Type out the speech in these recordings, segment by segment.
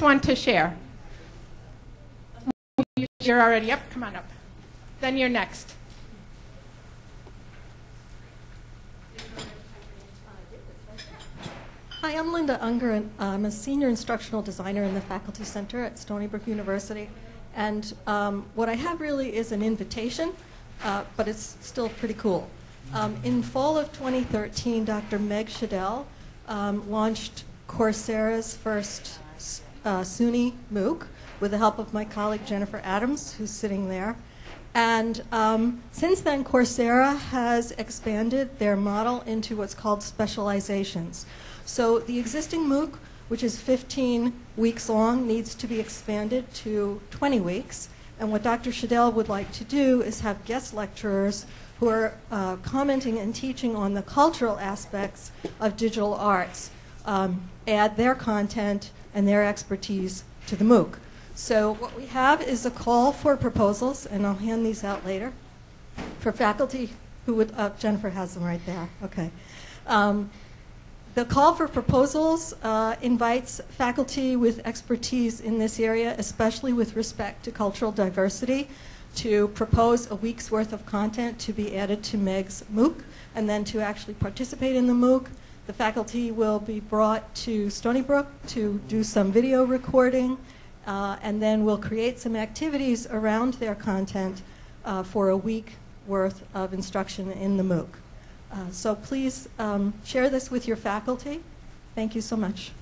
one to share? You're already up. Come on up. Then you're next. Hi, I'm Linda Unger, and I'm a senior instructional designer in the Faculty Center at Stony Brook University. And um, what I have really is an invitation, uh, but it's still pretty cool. Um, in fall of 2013, Dr. Meg Schedel um, launched Coursera's first uh, SUNY MOOC with the help of my colleague Jennifer Adams, who's sitting there. And um, since then, Coursera has expanded their model into what's called specializations. So the existing MOOC, which is 15 weeks long, needs to be expanded to 20 weeks. And what Dr. Schedel would like to do is have guest lecturers who are uh, commenting and teaching on the cultural aspects of digital arts um, add their content and their expertise to the MOOC. So what we have is a call for proposals, and I'll hand these out later, for faculty who would, uh, Jennifer has them right there, okay. Um, the call for proposals uh, invites faculty with expertise in this area, especially with respect to cultural diversity, to propose a week's worth of content to be added to MEG's MOOC, and then to actually participate in the MOOC. The faculty will be brought to Stony Brook to do some video recording, uh, and then we'll create some activities around their content uh, for a week worth of instruction in the MOOC. Uh, so please um, share this with your faculty. Thank you so much.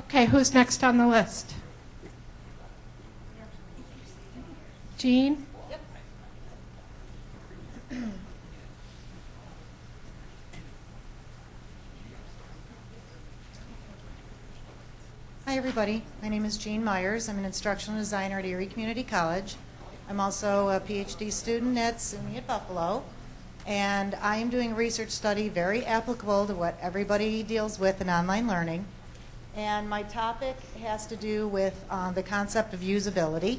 Okay, who's next on the list? Jean? Hi, everybody. My name is Jean Myers. I'm an instructional designer at Erie Community College. I'm also a PhD student at SUNY at Buffalo. And I am doing a research study very applicable to what everybody deals with in online learning. And my topic has to do with uh, the concept of usability.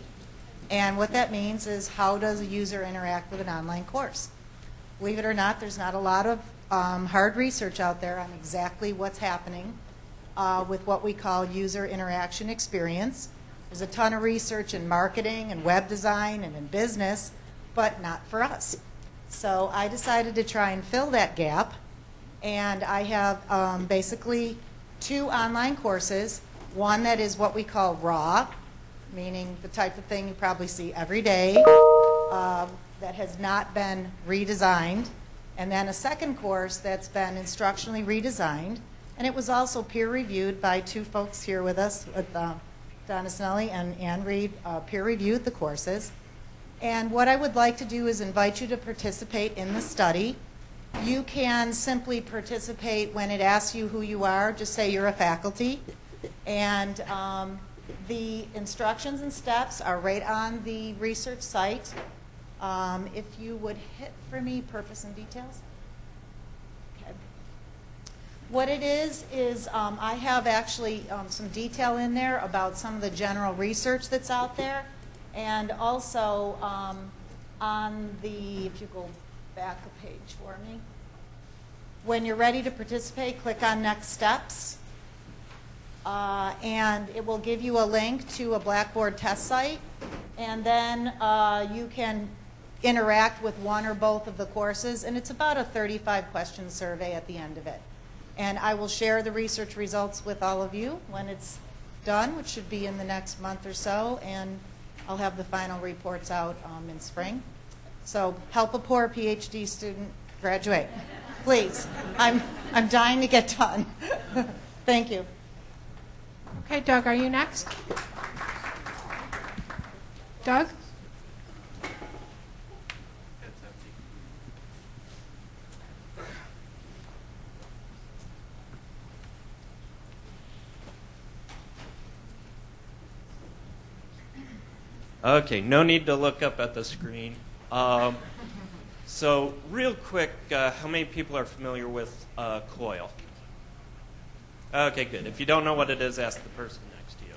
And what that means is how does a user interact with an online course? Believe it or not, there's not a lot of um, hard research out there on exactly what's happening uh, with what we call user interaction experience. There's a ton of research in marketing and web design and in business, but not for us. So I decided to try and fill that gap, and I have um, basically two online courses. One that is what we call raw, meaning the type of thing you probably see every day uh, that has not been redesigned, and then a second course that's been instructionally redesigned and it was also peer reviewed by two folks here with us, with uh, Donna Snelly and Ann Reed, uh, peer reviewed the courses. And what I would like to do is invite you to participate in the study. You can simply participate when it asks you who you are. Just say you're a faculty. And um, the instructions and steps are right on the research site. Um, if you would hit for me purpose and details. What it is, is um, I have actually um, some detail in there about some of the general research that's out there. And also um, on the, if you go back a page for me, when you're ready to participate, click on Next Steps. Uh, and it will give you a link to a Blackboard test site. And then uh, you can interact with one or both of the courses. And it's about a 35 question survey at the end of it. And I will share the research results with all of you when it's done, which should be in the next month or so, and I'll have the final reports out um, in spring. So help a poor PhD student graduate. Please. I'm, I'm dying to get done. Thank you. Okay, Doug, are you next? Doug? Okay, no need to look up at the screen. Um, so, real quick, uh, how many people are familiar with uh, COIL? Okay, good. If you don't know what it is, ask the person next to you.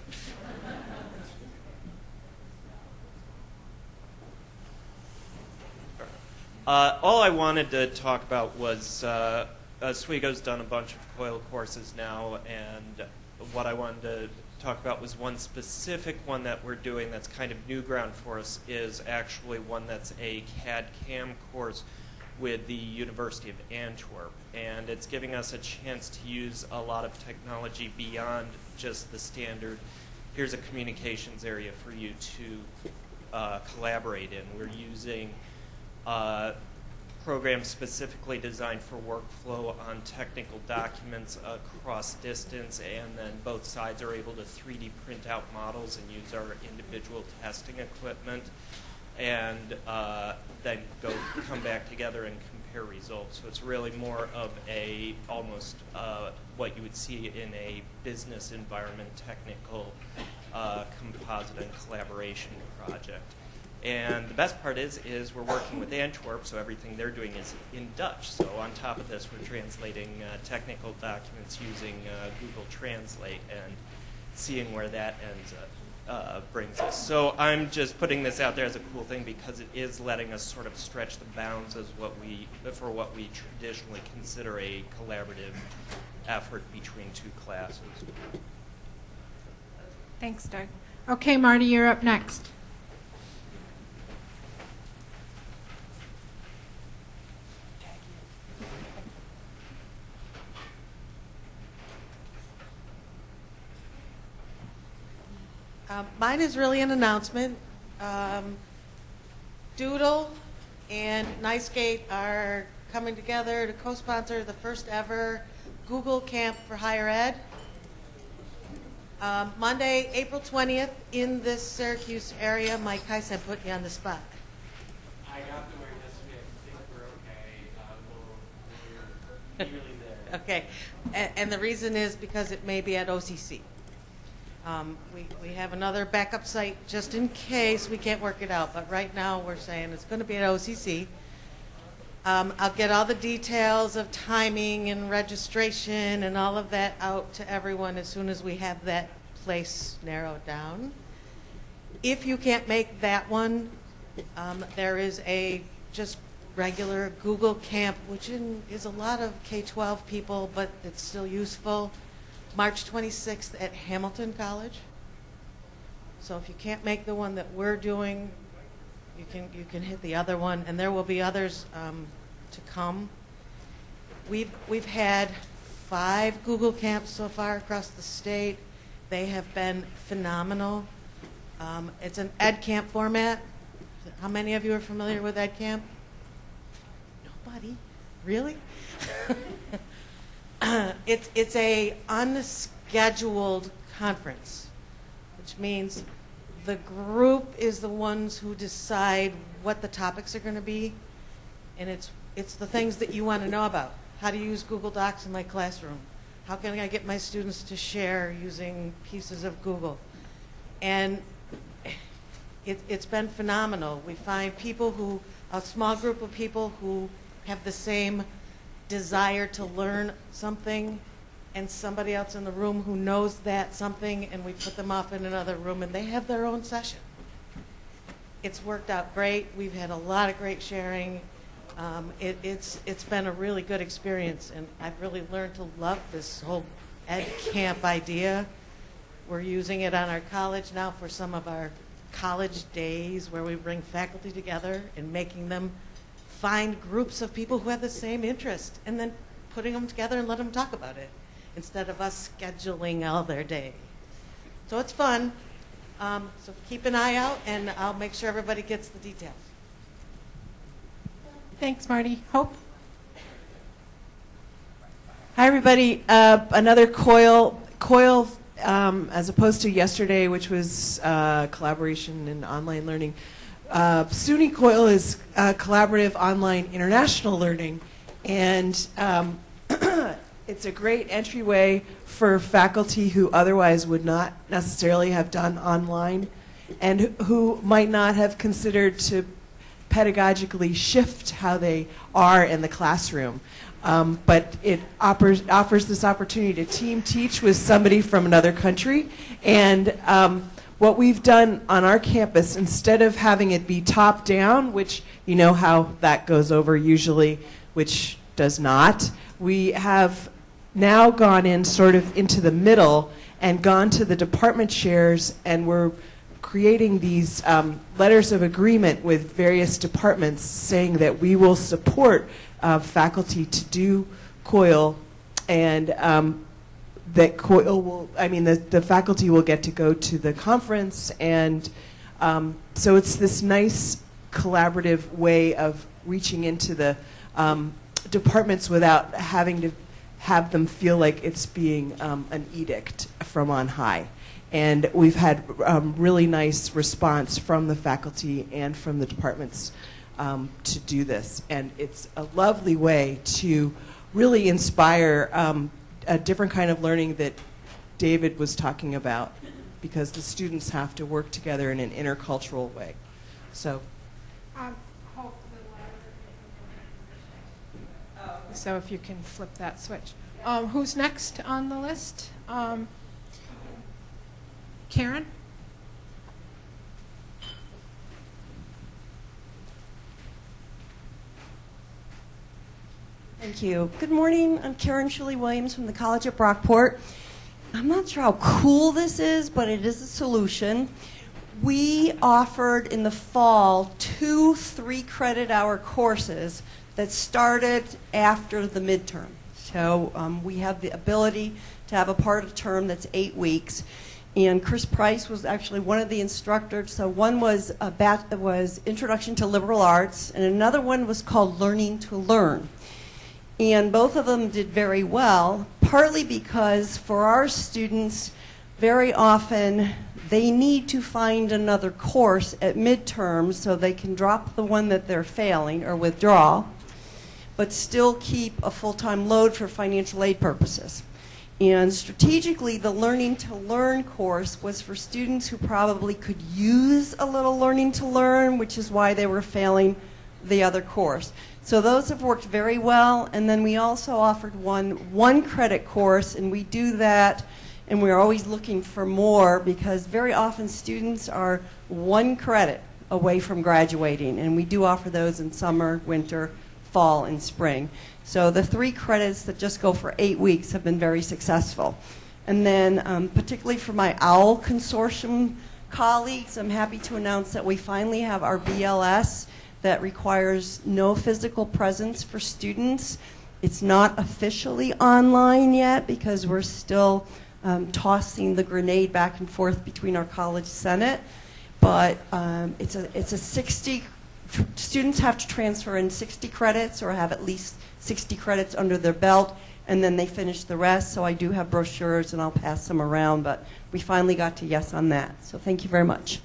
Uh, all I wanted to talk about was uh, Oswego's done a bunch of COIL courses now, and what I wanted to talk about was one specific one that we're doing that's kind of new ground for us is actually one that's a CAD CAM course with the University of Antwerp. And it's giving us a chance to use a lot of technology beyond just the standard, here's a communications area for you to uh, collaborate in. We're using uh, programs specifically designed for workflow on technical documents across distance, and then both sides are able to 3D print out models and use our individual testing equipment, and uh, then go come back together and compare results. So it's really more of a almost uh, what you would see in a business environment, technical uh, composite and collaboration project. And the best part is, is we're working with Antwerp, so everything they're doing is in Dutch. So on top of this, we're translating uh, technical documents using uh, Google Translate and seeing where that ends up. Uh, brings us. So I'm just putting this out there as a cool thing because it is letting us sort of stretch the bounds as what we for what we traditionally consider a collaborative effort between two classes. Thanks, Doug. Okay, Marty, you're up next. Um, Mine is really an announcement. Um, Doodle and NYSCATE are coming together to co-sponsor the first ever Google Camp for Higher Ed. Um, Monday, April 20th, in this Syracuse area. Mike Heisen put me on the spot. I got the word yesterday. I think we're okay. Uh, we're nearly there. Okay, and, and the reason is because it may be at OCC. Um, we, we have another backup site just in case we can't work it out, but right now we're saying it's going to be at OCC. Um, I'll get all the details of timing and registration and all of that out to everyone as soon as we have that place narrowed down. If you can't make that one, um, there is a just regular Google Camp, which in, is a lot of K-12 people, but it's still useful. March 26th at Hamilton College. So if you can't make the one that we're doing, you can you can hit the other one, and there will be others um, to come. We've we've had five Google camps so far across the state. They have been phenomenal. Um, it's an Ed Camp format. How many of you are familiar with Ed Camp? Nobody, really? it's it's a unscheduled conference, which means the group is the ones who decide what the topics are going to be, and it's it's the things that you want to know about. How to use Google Docs in my classroom? How can I get my students to share using pieces of Google? And it, it's been phenomenal. We find people who, a small group of people who have the same desire to learn something and somebody else in the room who knows that something and we put them off in another room and they have their own session. It's worked out great. We've had a lot of great sharing. Um, it, it's, it's been a really good experience and I've really learned to love this whole ed camp idea. We're using it on our college now for some of our college days where we bring faculty together and making them find groups of people who have the same interest and then putting them together and let them talk about it instead of us scheduling all their day. So it's fun. Um, so keep an eye out, and I'll make sure everybody gets the details. Thanks, Marty. Hope? Hi, everybody. Uh, another COIL, COIL um, as opposed to yesterday, which was uh, collaboration and online learning. Uh, SUNY COIL is uh, collaborative online international learning, and um, it's a great entryway for faculty who otherwise would not necessarily have done online and who might not have considered to pedagogically shift how they are in the classroom. Um, but it offers, offers this opportunity to team teach with somebody from another country. And um, what we've done on our campus, instead of having it be top down, which you know how that goes over usually, which does not, we have now gone in sort of into the middle and gone to the department chairs and we're creating these um, letters of agreement with various departments saying that we will support uh, faculty to do COIL. And um, that COIL will, I mean, the, the faculty will get to go to the conference and um, so it's this nice collaborative way of reaching into the um, departments without having to have them feel like it's being um, an edict from on high. And we've had um, really nice response from the faculty and from the departments um, to do this. And it's a lovely way to really inspire um, a different kind of learning that David was talking about because the students have to work together in an intercultural way. So Um, So if you can flip that switch. Um, who's next on the list? Um, Karen? Thank you. Good morning. I'm Karen Shirley Williams from the College at Brockport. I'm not sure how cool this is, but it is a solution. We offered in the fall two three credit hour courses that started after the midterm. So um, we have the ability to have a part of term that's eight weeks. And Chris Price was actually one of the instructors. So one was was Introduction to Liberal Arts, and another one was called Learning to Learn. And both of them did very well, partly because for our students, very often they need to find another course at midterm so they can drop the one that they're failing or withdraw, but still keep a full-time load for financial aid purposes. And strategically, the Learning to Learn course was for students who probably could use a little learning to learn, which is why they were failing the other course. So those have worked very well. And then we also offered one one credit course, and we do that, and we're always looking for more because very often students are one credit away from graduating, and we do offer those in summer, winter, fall, and spring. So the three credits that just go for eight weeks have been very successful. And then, um, particularly for my OWL consortium colleagues, I'm happy to announce that we finally have our BLS that requires no physical presence for students. It's not officially online yet because we're still um, tossing the grenade back and forth between our college senate. But um, it's a it's a 60 tr- students have to transfer in 60 credits or have at least 60 credits under their belt, and then they finish the rest. So I do have brochures and I'll pass them around. But we finally got to yes on that. So thank you very much.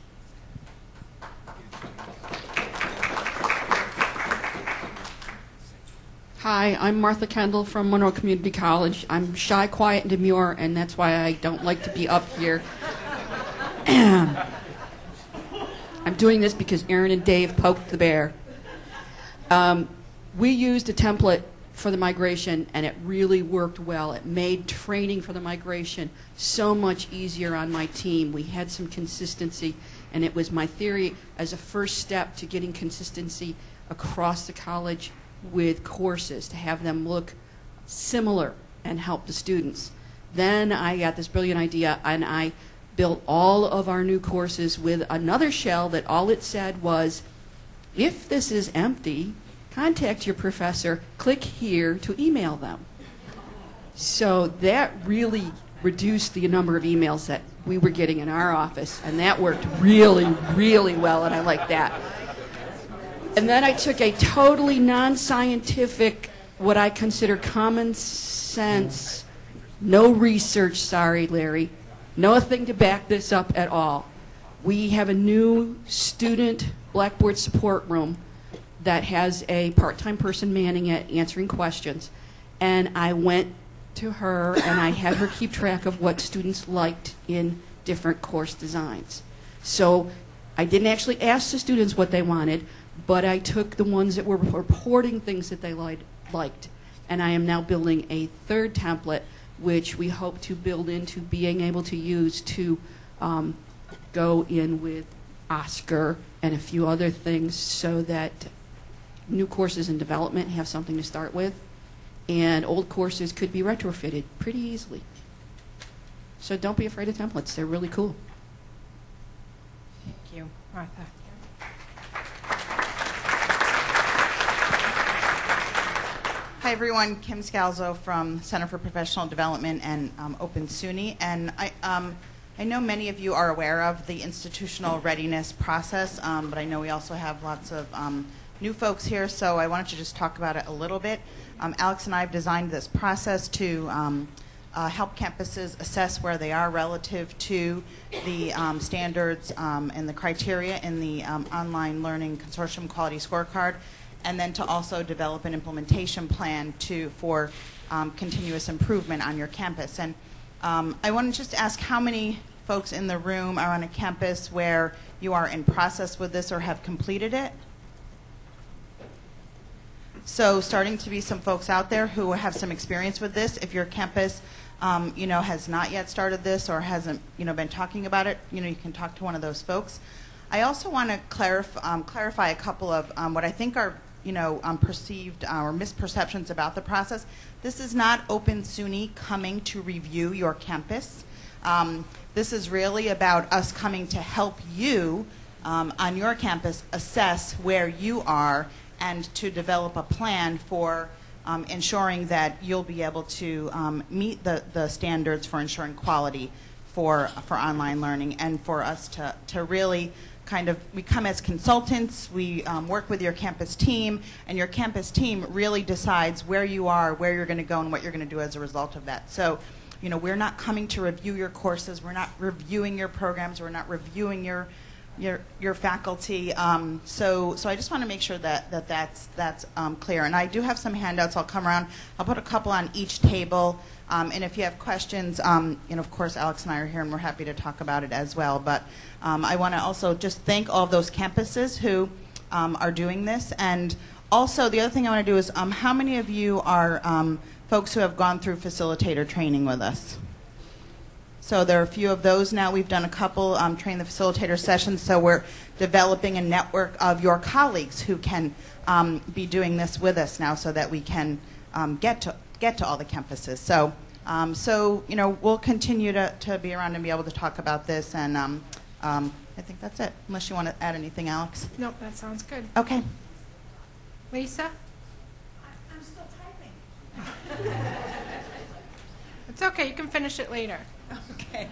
Hi, I'm Martha Kendall from Monroe Community College. I'm shy, quiet, and demure, and that's why I don't like to be up here. I'm doing this because Aaron and Dave poked the bear. Um, we used a template for the migration, and it really worked well. It made training for the migration so much easier on my team. We had some consistency, and it was my theory as a first step to getting consistency across the college with courses to have them look similar and help the students. Then I got this brilliant idea and I built all of our new courses with another shell that all it said was if this is empty, contact your professor, click here to email them. So that really reduced the number of emails that we were getting in our office, and that worked really, really well, and I like that. And then I took a totally non scientific, what I consider common sense, no research, sorry, Larry, nothing to back this up at all. We have a new student Blackboard support room that has a part time person manning it, answering questions. And I went to her and I had her keep track of what students liked in different course designs. So I didn't actually ask the students what they wanted, but I took the ones that were reporting things that they liked, liked, and I am now building a third template, which we hope to build into being able to use to um, go in with OSCQR and a few other things so that new courses in development have something to start with, and old courses could be retrofitted pretty easily. So don't be afraid of templates. They're really cool. Thank you, Martha. Hi, everyone. Kim Scalzo from Center for Professional Development and um, Open SUNY. And I, um, I know many of you are aware of the institutional readiness process, um, but I know we also have lots of um, new folks here, so I wanted to just talk about it a little bit. Um, Alex and I have designed this process to um, uh, help campuses assess where they are relative to the standards and the criteria in the online learning consortium quality scorecard, and then to also develop an implementation plan to for um, continuous improvement on your campus. And um, I want to just ask how many folks in the room are on a campus where you are in process with this or have completed it? So starting to be some folks out there who have some experience with this. If your campus, um, you know, has not yet started this or hasn't, you know, been talking about it, you know, you can talk to one of those folks. I also want to clarif- um, clarify a couple of um, what I think are, you know, um, perceived uh, or misperceptions about the process. This is not Open SUNY coming to review your campus. Um, this is really about us coming to help you um, on your campus assess where you are and to develop a plan for um, ensuring that you'll be able to um, meet the, the standards for ensuring quality for, for online learning and for us to, to really kind of, we come as consultants, we um, work with your campus team, and your campus team really decides where you are, where you're going to go, and what you're going to do as a result of that. So, you know, we're not coming to review your courses, we're not reviewing your programs, we're not reviewing your your your faculty. Um, so so I just want to make sure that, that that's that's um, clear. And I do have some handouts. I'll come around. I'll put a couple on each table. Um, and if you have questions, um, know, of course, Alex and I are here, and we're happy to talk about it as well. But um, I want to also just thank all those campuses who um, are doing this. And also, the other thing I want to do is, how many of you are folks who have gone through facilitator training with us? So there are a few of those now. We've done a couple um, train the facilitator sessions, so we're developing a network of your colleagues who can um, be doing this with us now, so that we can um, get to get to all the campuses. So, um, so you know, we'll continue to, to be around and be able to talk about this, and um, um, I think that's it. Unless you want to add anything, Alex. Nope, that sounds good. Okay. Lisa? I'm still typing. It's okay, you can finish it later. Okay.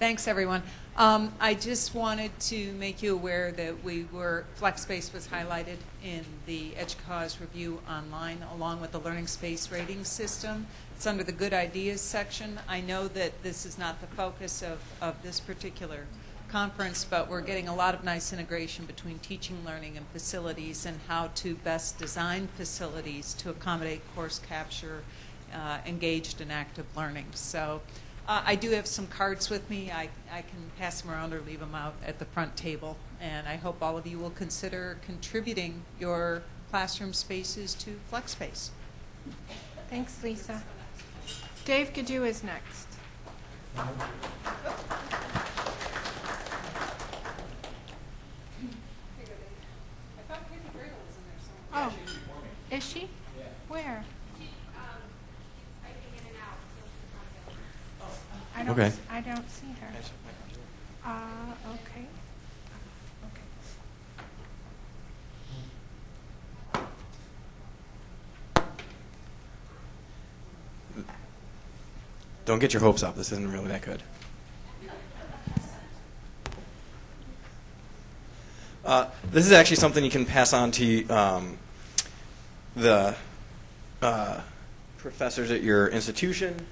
Thanks, everyone. Um, I just wanted to make you aware that we were, FlexSpace was highlighted in the EDUCAUSE review online along with the Learning Space rating system. It's under the Good Ideas section. I know that this is not the focus of, of this particular conference, but we're getting a lot of nice integration between teaching, learning, and facilities and how to best design facilities to accommodate course capture, uh, engaged in active learning. So uh, I do have some cards with me. I, I can pass them around or leave them out at the front table. And I hope all of you will consider contributing your classroom spaces to FlexSpace. Thanks, Lisa. Dave Gadue is next. Oh, is she? Where? I don't, Okay. s- I don't see her. Uh, okay. Okay. Don't get your hopes up. This isn't really that good. Uh, this is actually something you can pass on to um, the uh, professors at your institution.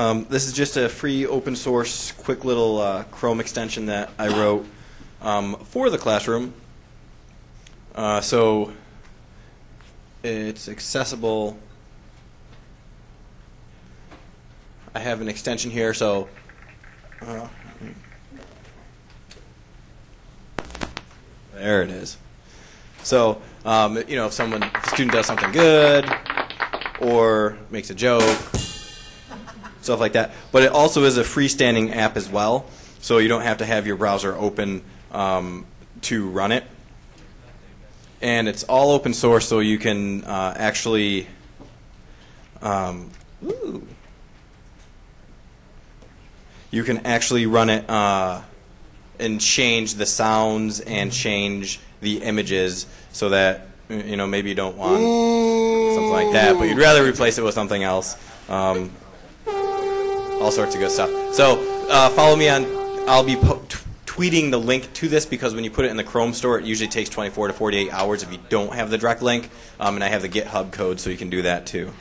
Um, this is just a free open source, quick little uh, Chrome extension that I wrote um, for the classroom. Uh, so it's accessible. I have an extension here, so. Uh, there it is. So, um, you know, if someone, if a student does something good, or makes a joke, stuff like that. But it also is a freestanding app as well, so you don't have to have your browser open um, to run it. And it's all open source, so you can uh, actually. Um, ooh. you can actually run it uh, and change the sounds and change the images so that you know maybe you don't want something like that, but you'd rather replace it with something else. Um, all sorts of good stuff. So uh, follow me on. I'll be tweeting the link to this because when you put it in the Chrome store, it usually takes 24 to 48 hours if you don't have the direct link. Um, and I have the GitHub code, so you can do that too.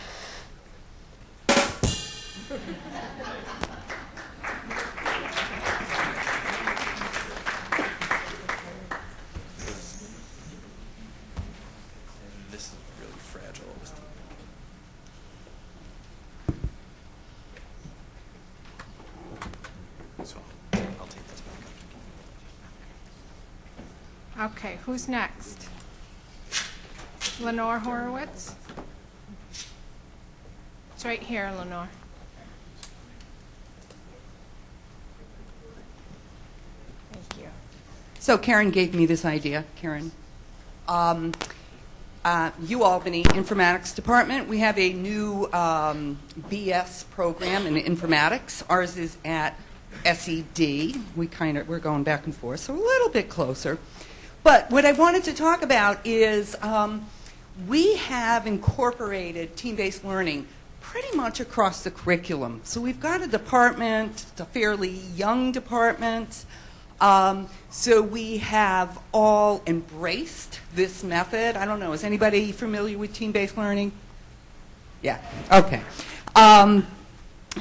This is really fragile. So I'll take this back. Okay, who's next? Lenore Horowitz? It's right here, Lenore. Thank you. So Karen gave me this idea, Karen. Um, uh, UAlbany Informatics Department, we have a new um, BS program in informatics. Ours is at SED. We kind of we're going back and forth, so a little bit closer. But what I wanted to talk about is um, we have incorporated team-based learning pretty much across the curriculum. So we've got a department, a fairly young department. Um, so we have all embraced this method. I don't know, is anybody familiar with team-based learning? Yeah, okay. Um,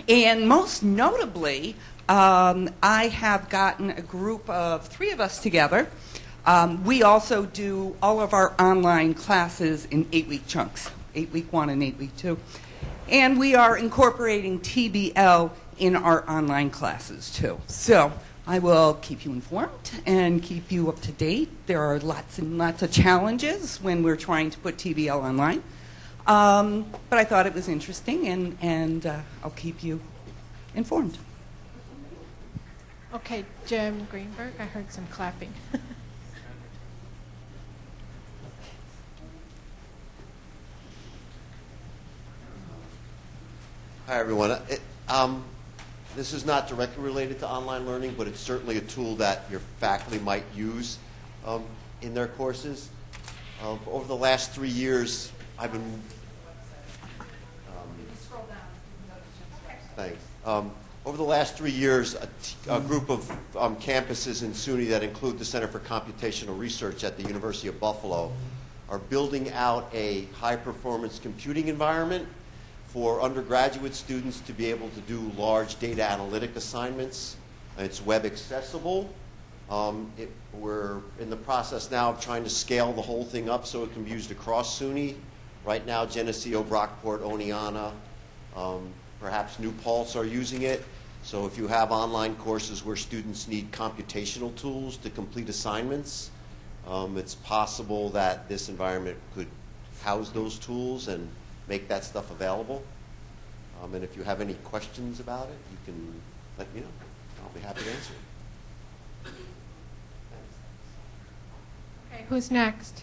and most notably, um, I have gotten a group of three of us together. Um, we also do all of our online classes in eight-week chunks, eight-week one and eight-week two. And we are incorporating TBL in our online classes too. So I will keep you informed and keep you up to date. There are lots and lots of challenges when we're trying to put TBL online. Um, but I thought it was interesting, and, and uh, I'll keep you informed. Okay, Jim Greenberg, I heard some clapping. Hi, everyone. It, um, this is not directly related to online learning, but it's certainly a tool that your faculty might use um, in their courses. Um, over the last three years, I've been. Um, thanks. Um, over the last three years, a group of um, campuses in SUNY that include the Center for Computational Research at the University of Buffalo are building out a high performance computing environment for undergraduate students to be able to do large data analytic assignments. It's web accessible. Um, it, we're in the process now of trying to scale the whole thing up so it can be used across SUNY. Right now, Geneseo, Brockport, Oneonta, um, perhaps New Paltz are using it. So if you have online courses where students need computational tools to complete assignments, um, it's possible that this environment could house those tools and make that stuff available. Um, and if you have any questions about it, you can let me know. I'll be happy to answer. Okay, who's next?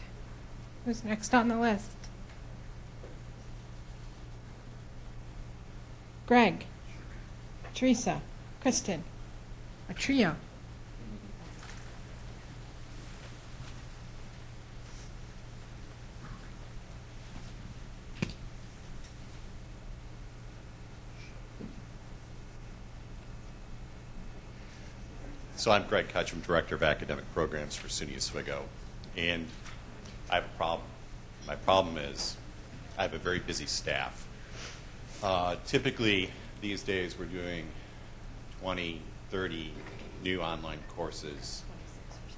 Who's next on the list? Greg, Teresa, Kristen, a trio. So I'm Greg Kutchum, Director of Academic Programs for SUNY Oswego, and I have a problem. My problem is I have a very busy staff. Uh, typically, these days, we're doing 20, 30 new online courses,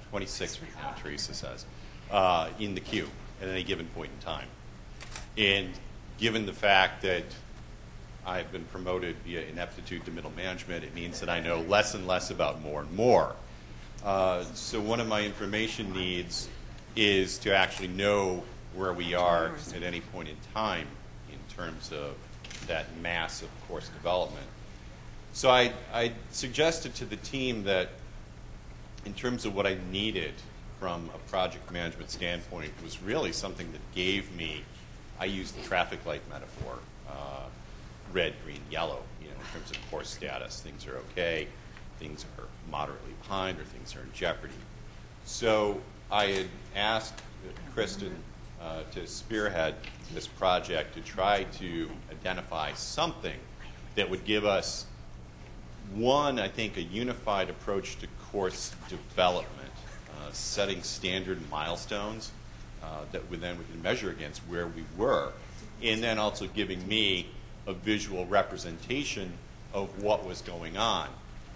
26 right now, Teresa says, uh, in the queue at any given point in time. And given the fact that I've been promoted via ineptitude to middle management, it means that I know less and less about more and more. Uh, so one of my information needs is to actually know where we are at any point in time in terms of that mass of course development. So I, I suggested to the team that in terms of what I needed from a project management standpoint was really something that gave me, I use the traffic light metaphor, uh, red, green, yellow, you know, in terms of course status. Things are okay, things are moderately behind, or things are in jeopardy. So I had asked Kristen uh, to spearhead this project to try to identify something that would give us one, I think, a unified approach to course development, uh, setting standard milestones uh, that we then we can measure against where we were, and then also giving me a visual representation of what was going on.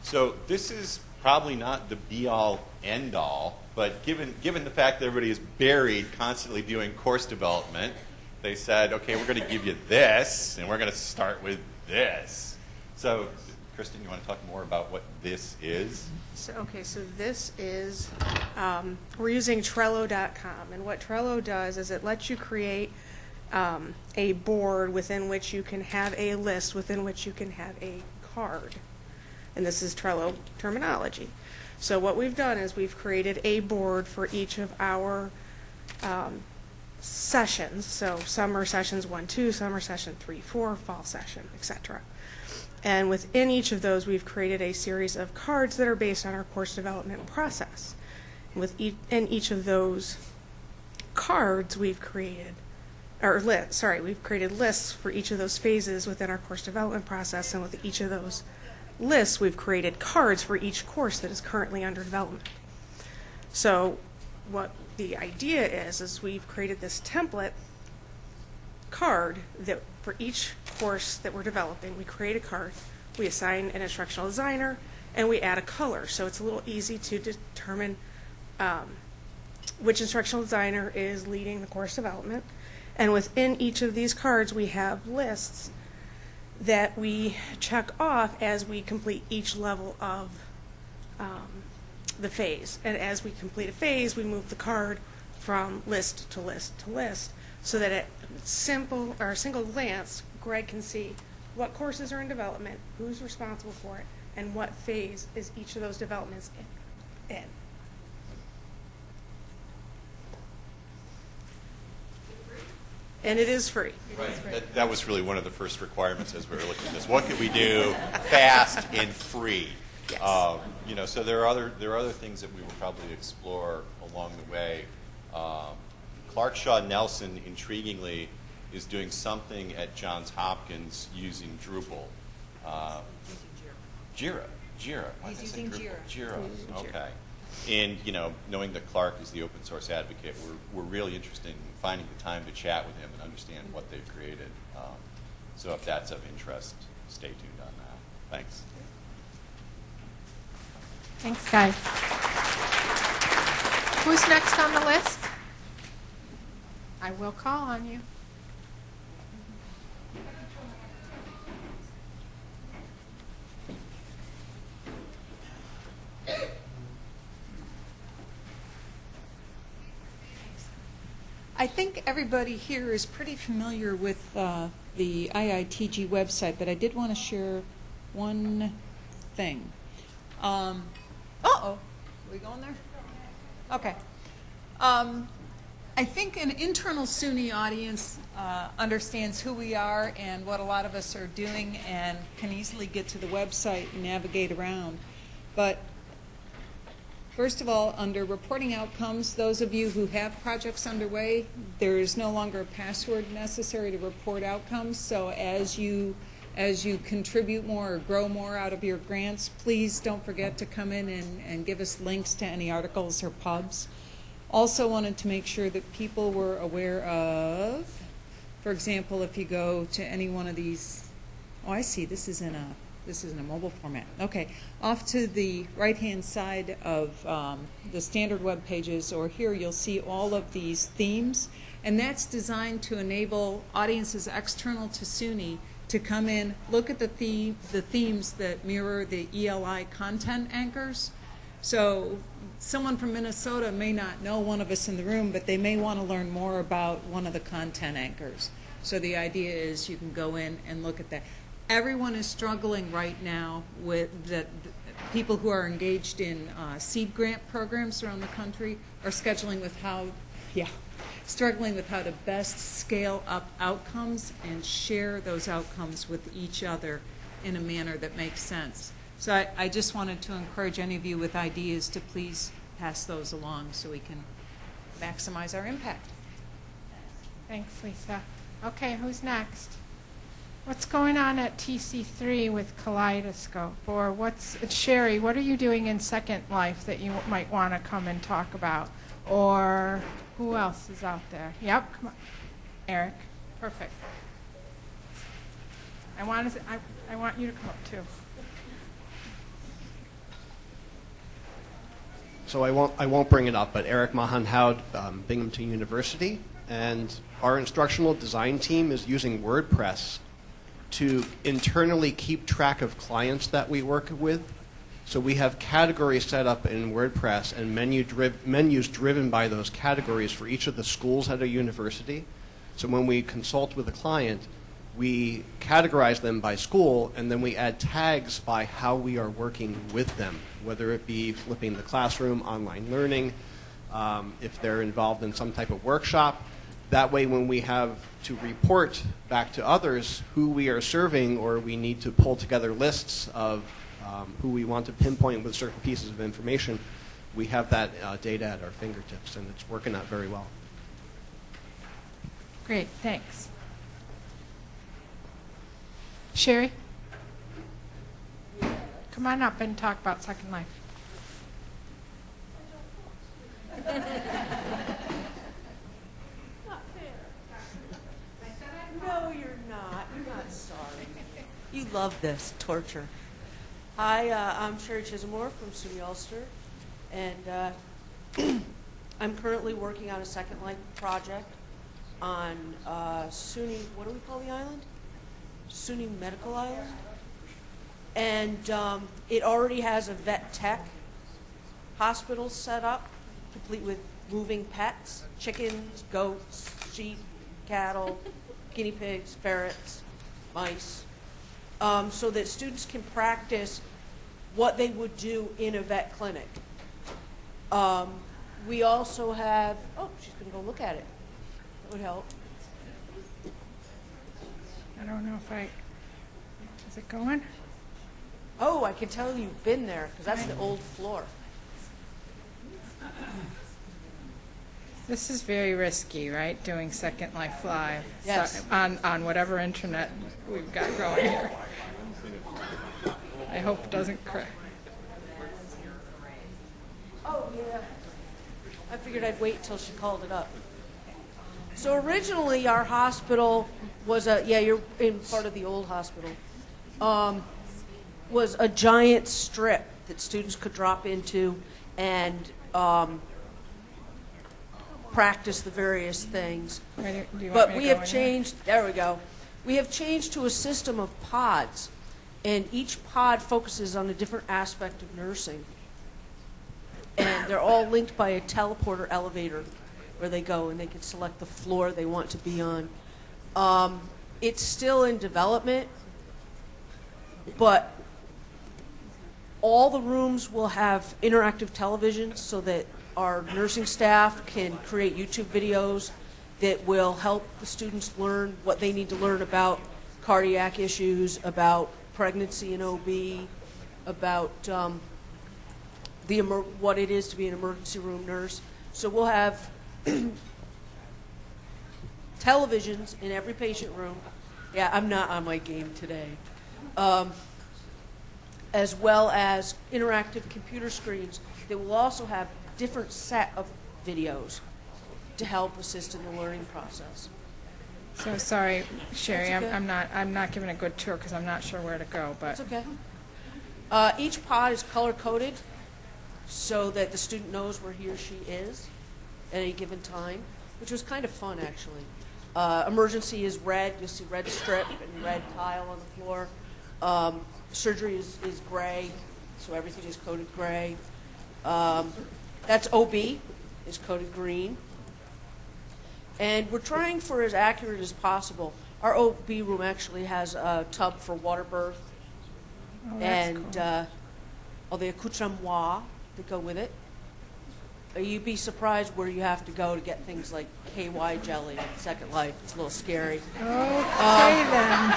So this is probably not the be-all, end-all, but given, given the fact that everybody is buried constantly doing course development, they said, okay, we're going to give you this, and we're going to start with this. So Kristen, you want to talk more about what this is? So, okay, so this is, um, we're using Trello.com, and what Trello does is it lets you create um, a board within which you can have a list, within which you can have a card. And this is Trello terminology. So what we've done is we've created a board for each of our um, sessions. So summer sessions one, two, summer session three, four, fall session, etc. And within each of those, we've created a series of cards that are based on our course development process. With each, in each of those cards, we've created, or lit, sorry, we've created lists for each of those phases within our course development process. And with each of those lists, we've created cards for each course that is currently under development. So what the idea is, is we've created this template card that for each course that we're developing, we create a card, we assign an instructional designer, and we add a color. So it's a little easy to determine um, which instructional designer is leading the course development. And within each of these cards, we have lists that we check off as we complete each level of um, the phase. And as we complete a phase, we move the card from list to list to list so that at simple or a single glance, Greg can see what courses are in development, who's responsible for it, and what phase is each of those developments in. And it is free. Right. That, that was really one of the first requirements as we were looking at this. What could we do fast and free? Yes. Um, you know, so there are other there are other things that we will probably explore along the way. Um, Clark Shah-Nelson, intriguingly, is doing something at Johns Hopkins using Drupal. Uh, Jira. Jira. Why He's did I say using Drupal? Jira. Jira. He's Jira. Okay. And you know, knowing that Clark is the open source advocate, we're, we're really interested in finding the time to chat with him and understand what they've created. Um, so if that's of interest, stay tuned on that. Thanks. Thanks, guys. Who's next on the list? I will call on you. I think everybody here is pretty familiar with uh, the IITG website, but I did want to share one thing. Um, uh-oh, we going there? Okay. Um, I think an internal SUNY audience uh, understands who we are and what a lot of us are doing and can easily get to the website and navigate around. But first of all, under reporting outcomes, those of you who have projects underway, there is no longer a password necessary to report outcomes. So as you as you contribute more or grow more out of your grants, please don't forget to come in and, and give us links to any articles or pubs. Also wanted to make sure that people were aware of, for example, if you go to any one of these, oh, I see, this is in a, this is in a mobile format. Okay, off to the right-hand side of um, the standard web pages, or here you'll see all of these themes, and that's designed to enable audiences external to SUNY to come in, look at the theme, the themes that mirror the ELI content anchors. So someone from Minnesota may not know one of us in the room, but they may want to learn more about one of the content anchors. So the idea is you can go in and look at that. Everyone is struggling right now with the people who are engaged in uh, seed grant programs around the country are scheduling with how, yeah, struggling with how to best scale up outcomes and share those outcomes with each other in a manner that makes sense. So I, I just wanted to encourage any of you with ideas to please pass those along so we can maximize our impact. Thanks, Lisa. Okay, who's next? What's going on at TC3 with Kaleidoscope? Or what's, Sherry, what are you doing in Second Life that you might want to come and talk about? Or who else is out there? Yep, come on. Eric, perfect. I want to, I, I want you to come up too. So I won't, I won't bring it up, but Eric Mahan Howd, um, Binghamton University, and our instructional design team is using WordPress to internally keep track of clients that we work with. So we have categories set up in WordPress and menu driv- menus driven by those categories for each of the schools at a university. So when we consult with a client, we categorize them by school and then we add tags by how we are working with them, whether it be flipping the classroom, online learning, um, if they're involved in some type of workshop. That way, when we have to report back to others who we are serving, or we need to pull together lists of um, who we want to pinpoint with certain pieces of information, we have that uh, data at our fingertips, and it's working out very well. Great, thanks. Sherry? Come on up and talk about Second Life. No, you're not. You're not sorry. You love this torture. Hi, uh, I'm Sherry Chismore from SUNY Ulster, and uh, I'm currently working on a Second Life project on uh, SUNY. What do we call the island? SUNY Medical Island, and um, it already has a vet tech hospital set up, complete with moving pets, chickens, goats, sheep, cattle, guinea pigs, ferrets, mice, um, so that students can practice what they would do in a vet clinic. Um, we also have, oh, she's going to go look at it. That would help. I don't know if I, is it going? Oh, I can tell you've been there because that's the old floor. This is very risky, right, doing Second Life Live? So- On, on whatever internet we've got going here. I hope it doesn't crack. Oh, yeah. I figured I'd wait till she called it up. So originally, our hospital was a, yeah, you're in part of the old hospital, um, was a giant strip that students could drop into and um, practice the various things. Ready- do you want But me to we go have changed, there we go. We have changed to a system of pods, and each pod focuses on a different aspect of nursing. And they're all linked by a teleporter elevator where they go and they can select the floor they want to be on. Um, it's still in development, but all the rooms will have interactive televisions so that our nursing staff can create YouTube videos that will help the students learn what they need to learn about cardiac issues, about pregnancy and OB, about um, the what it is to be an emergency room nurse. So we'll have televisions in every patient room. Yeah, I'm not on my game today. Um, as well as interactive computer screens that will also have different set of videos to help assist in the learning process. So sorry, Sherry, I'm, okay. I'm not, I'm not giving a good tour because I'm not sure where to go, but. Okay. Uh, each pod is color coded so that the student knows where he or she is at any given time, which was kind of fun actually. Uh, emergency is red, you'll see red strip and red tile on the floor. Um, surgery is, is gray, so everything is coded gray. Um, that's OB, is coded green. And we're trying for as accurate as possible. Our OB room actually has a tub for water birth Oh, and cool. uh, all the accoutrements that go with it. You'd be surprised where you have to go to get things like KY jelly at Second Life. It's a little scary. Okay then.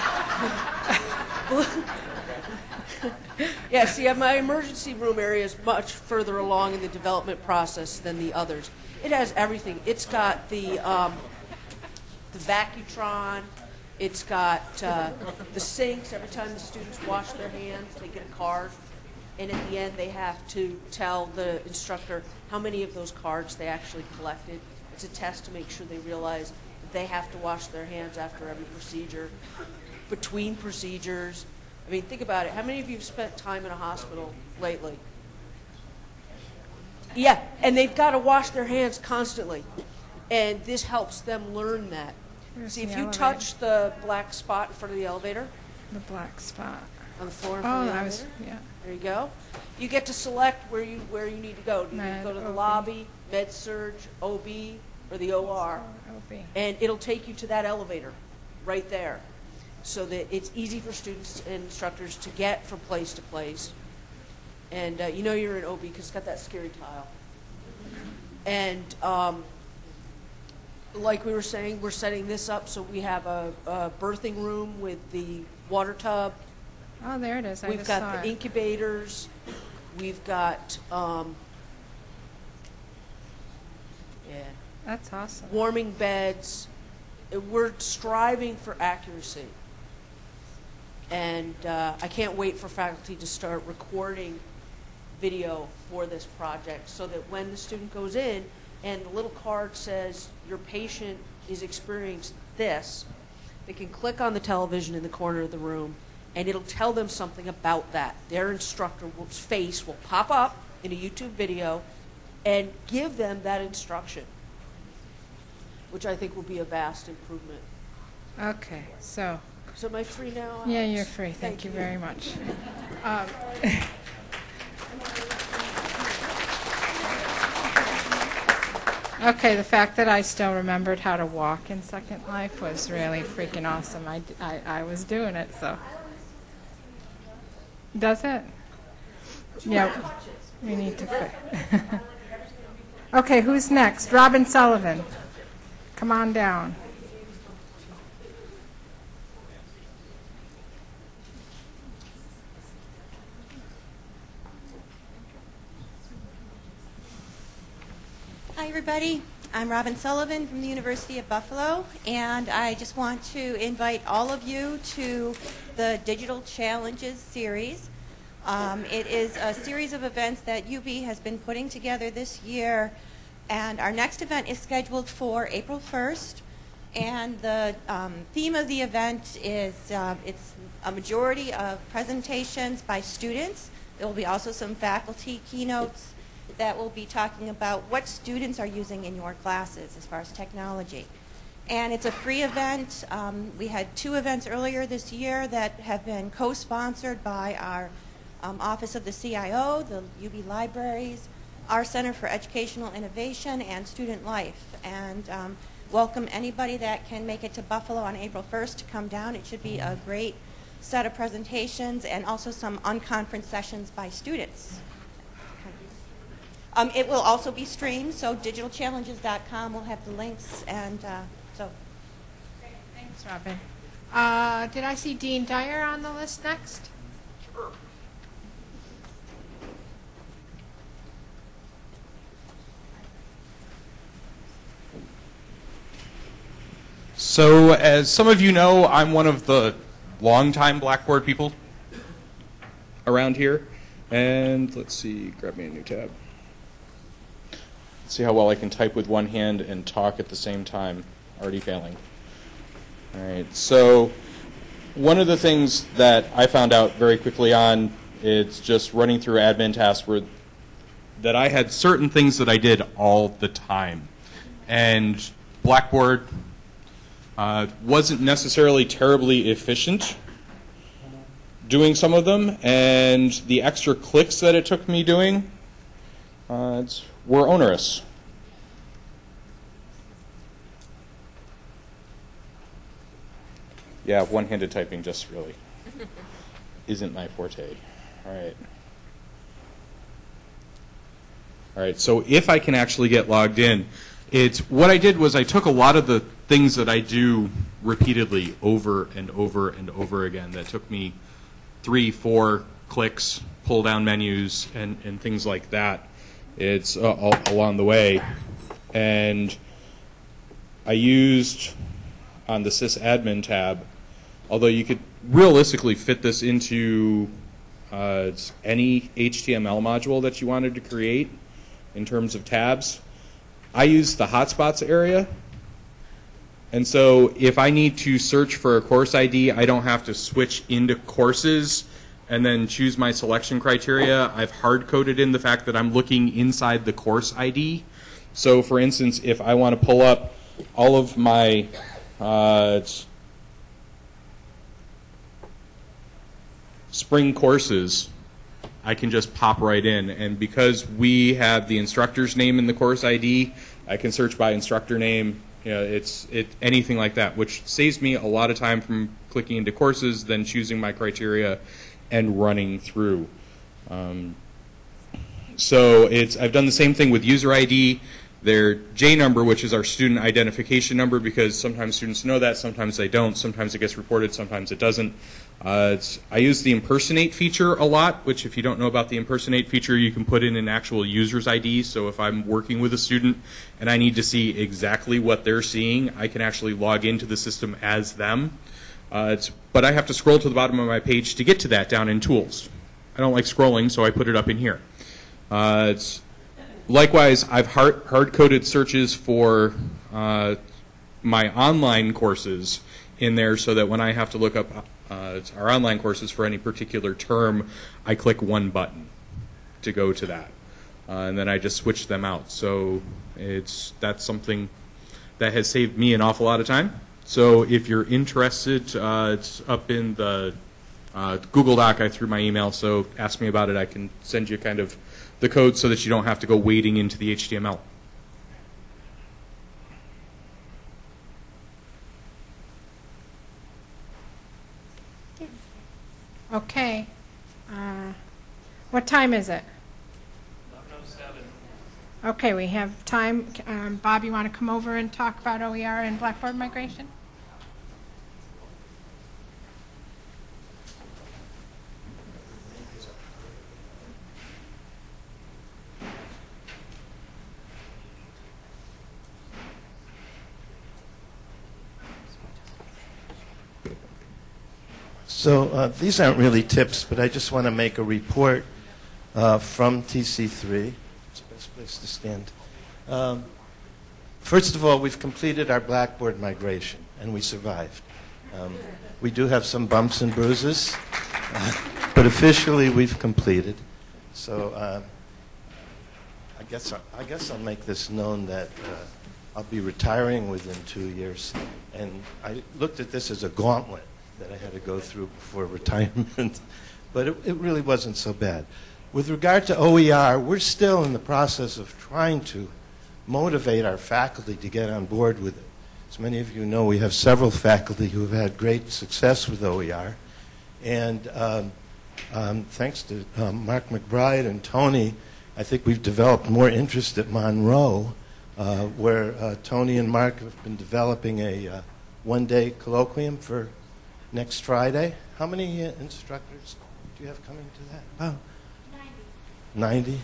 yeah, see, my emergency room area is much further along in the development process than the others. It has everything. It's got the um, the Vacutron. It's got uh, the sinks. Every time the students wash their hands, they get a card, and at the end, they have to tell the instructor how many of those cards they actually collected. It's a test to make sure they realize that they have to wash their hands after every procedure, between procedures. I mean, think about it. How many of you have spent time in a hospital lately? Yeah, and they've got to wash their hands constantly. And this helps them learn that. Where's See, if you elevator? touch the black spot in front of the elevator The black spot. on the floor in Oh, front of the elevator, was, yeah. there you go. You get to select where you where you need to go. Do you Med, go to the OB. lobby, med surg, OB, or the OR? OB. And it'll take you to that elevator right there, so that it's easy for students and instructors to get from place to place. And uh, you know you're in OB because it's got that scary tile. And um, like we were saying, we're setting this up so we have a, a birthing room with the water tub. Oh, there it is. I We've just got saw the it. incubators. We've got, um, yeah, That's awesome. warming beds. We're striving for accuracy. And uh, I can't wait for faculty to start recording video for this project so that when the student goes in and the little card says your patient is experiencing this, they can click on the television in the corner of the room and it'll tell them something about that. Their instructor's face will pop up in a YouTube video and give them that instruction, which I think will be a vast improvement. Okay, so. So am I free now? Yeah, Alex? you're free. Thank, you very much. Um, okay, the fact that I still remembered how to walk in Second Life was really freaking awesome. I I was doing it, so. Does it? Yeah. We need to. Fi- okay, who's next? Robin Sullivan. Come on down. Hi, everybody. I'm Robin Sullivan from the University of Buffalo, and I just want to invite all of you to the Digital Challenges series. Um, it is a series of events that UB has been putting together this year, and our next event is scheduled for April 1st. And the um, theme of the event is uh, it's a majority of presentations by students. There will be also some faculty keynotes that will be talking about what students are using in your classes as far as technology. And it's a free event. Um, we had two events earlier this year that have been co-sponsored by our um, Office of the CIO, the UB Libraries, our Center for Educational Innovation, and Student Life. And um, welcome anybody that can make it to Buffalo on April 1st to come down. It should be a great set of presentations and also some unconference sessions by students. Um, it will also be streamed, so digitalchallenges.com will have the links, and uh, so. Thanks, Robin. Uh, did I see Dean Dyer on the list next? Sure. So, as some of you know, I'm one of the longtime Blackboard people around here. And let's see, grab me a new tab. See how well I can type with one hand and talk at the same time. Already failing. All right, so one of the things that I found out very quickly on, it's just running through admin tasks where that I had certain things that I did all the time. And Blackboard uh, wasn't necessarily terribly efficient doing some of them, and the extra clicks that it took me doing uh, it's, were onerous. Yeah, one-handed typing just really isn't my forte. All right. All right, so if I can actually get logged in, it's what I did was I took a lot of the things that I do repeatedly over and over and over again that took me three, four clicks, pull down menus, and, and things like that. It's uh, along the way. And I used on the sysadmin tab, although you could realistically fit this into uh, any HTML module that you wanted to create in terms of tabs. I use the hotspots area. And so if I need to search for a course ID, I don't have to switch into courses and then choose my selection criteria. I've hard coded in the fact that I'm looking inside the course ID. So for instance, if I want to pull up all of my uh, spring courses, I can just pop right in. And because we have the instructor's name in the course ID, I can search by instructor name. It's it anything like that, which saves me a lot of time from clicking into courses, then choosing my criteria, and running through. Um, so it's I've done the same thing with user ID their J number, which is our student identification number, because sometimes students know that, sometimes they don't, sometimes it gets reported, sometimes it doesn't. Uh, I use the impersonate feature a lot, which if you don't know about the impersonate feature, you can put in an actual user's ID. So if I'm working with a student and I need to see exactly what they're seeing, I can actually log into the system as them. Uh, but I have to scroll to the bottom of my page to get to that down in Tools. I don't like scrolling, so I put it up in here. Uh, likewise, I've hard, hard-coded searches for uh, my online courses in there so that when I have to look up uh, our online courses for any particular term, I click one button to go to that. Uh, and then I just switch them out. So it's that's something that has saved me an awful lot of time. So if you're interested, uh, it's up in the uh, Google Doc. I threw my email, so ask me about it. I can send you kind of the code so that you don't have to go wading into the HTML. Okay. Uh, what time is it? Okay, we have time. Um, Bob, you want to come over and talk about OER and Blackboard migration? So uh, these aren't really tips, but I just want to make a report uh, from TC3. Place to stand. Um, first of all, we've completed our Blackboard migration, and we survived. Um, we do have some bumps and bruises, but officially we've completed. So uh, I guess I, I guess I'll make this known that uh, I'll be retiring within two years, and I looked at this as a gauntlet that I had to go through before retirement, but it, it really wasn't so bad. With regard to OER, we're still in the process of trying to motivate our faculty to get on board with it. As many of you know, we have several faculty who have had great success with OER, and um, um, thanks to um, Mark McBride and Tony, I think we've developed more interest at Monroe, uh, where uh, Tony and Mark have been developing a uh, one-day colloquium for next Friday. How many uh, instructors do you have coming to that? 90. 90?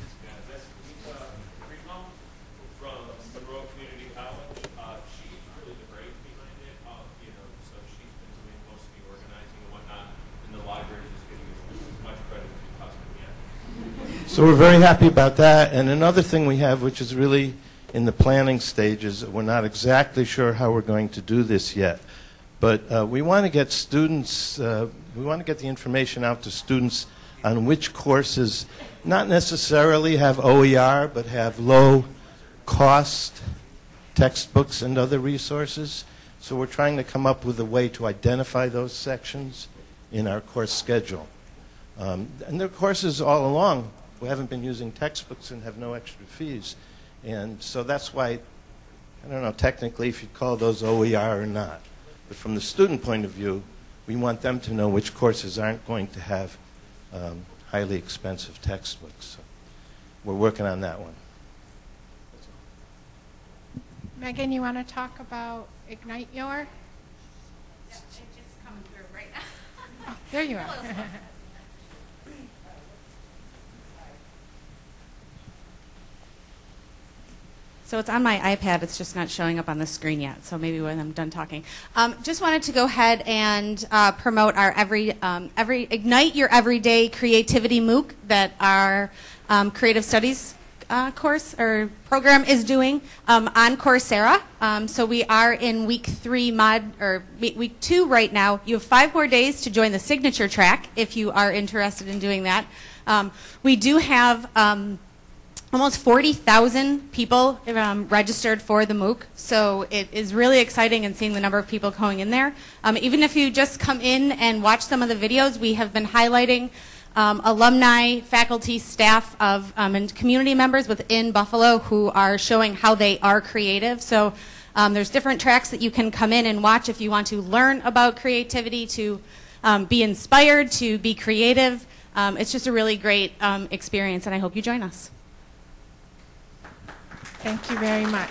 So we're very happy about that. And another thing we have, which is really in the planning stages, we're not exactly sure how we're going to do this yet. But uh, we want to get students, uh, we want to get the information out to students on which courses not necessarily have OER, but have low cost textbooks and other resources. So we're trying to come up with a way to identify those sections in our course schedule. Um, and there are courses all along who haven't been using textbooks and have no extra fees. And so that's why, I don't know technically if you'd call those OER or not. But from the student point of view, we want them to know which courses aren't going to have um, highly expensive textbooks. So we're working on that one. Megan, you want to talk about Ignite Your? Oh, there you are. So it's on my iPad. It's just not showing up on the screen yet. So maybe when I'm done talking, um, just wanted to go ahead and uh, promote our every um, every ignite your everyday creativity MOOC that our um, creative studies uh, course or program is doing um, on Coursera. Um, so we are in week three mod or week, two right now. You have five more days to join the signature track if you are interested in doing that. Um, we do have almost 40,000 people um, registered for the MOOC, so it is really exciting and seeing the number of people going in there. Um, even if you just come in and watch some of the videos, we have been highlighting um, alumni, faculty, staff of um, and community members within Buffalo who are showing how they are creative. So um, there's different tracks that you can come in and watch if you want to learn about creativity, to um, be inspired, to be creative. it's just a really great experience, and I hope you join us. Thank you very much.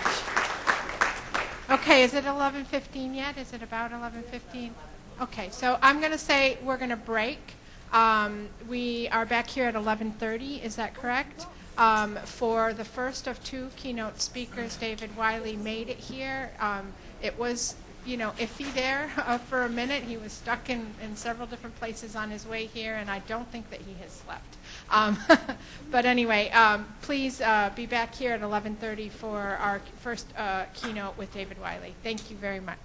Okay, is it 11:15 yet? Is it about 11:15? Okay, so I'm going to say we're going to break. Um, we are back here at 11:30. Is that correct? Um, for the first of two keynote speakers, David Wiley made it here. Um, it was you know, iffy there uh, for a minute. He was stuck in, in several different places on his way here, and I don't think that he has slept. Um, but anyway, um, please uh, be back here at 11:30 for our first uh, keynote with David Wiley. Thank you very much.